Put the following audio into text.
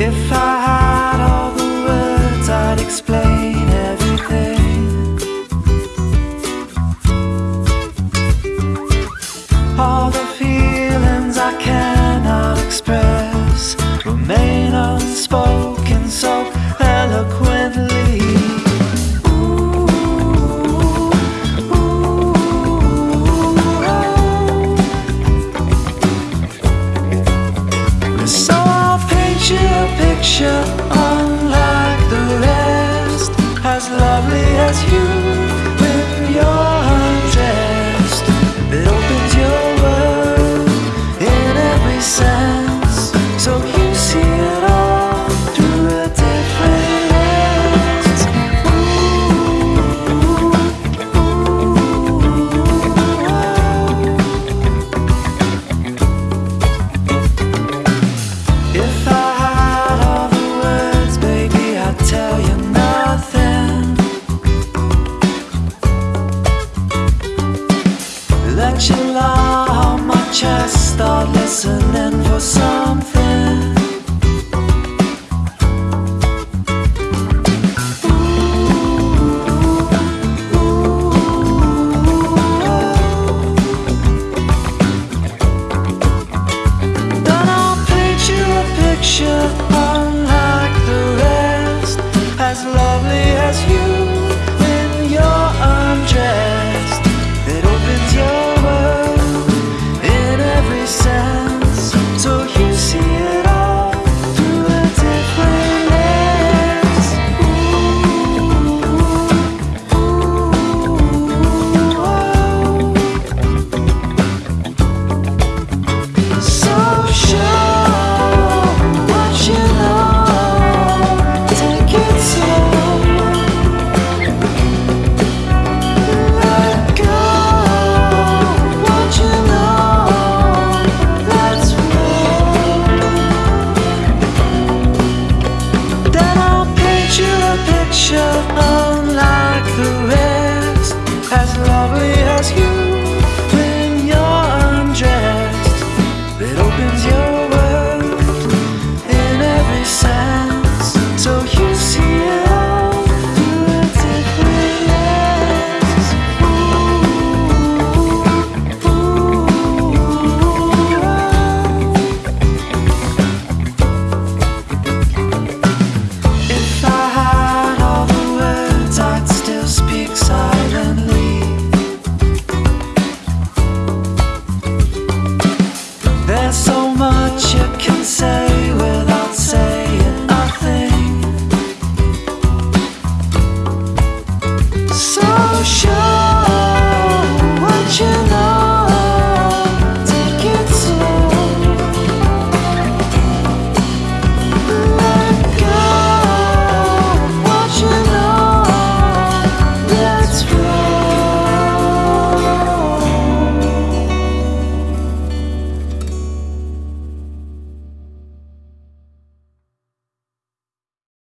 If I chest, start listening for some. your own like the rest. As lovely as you show.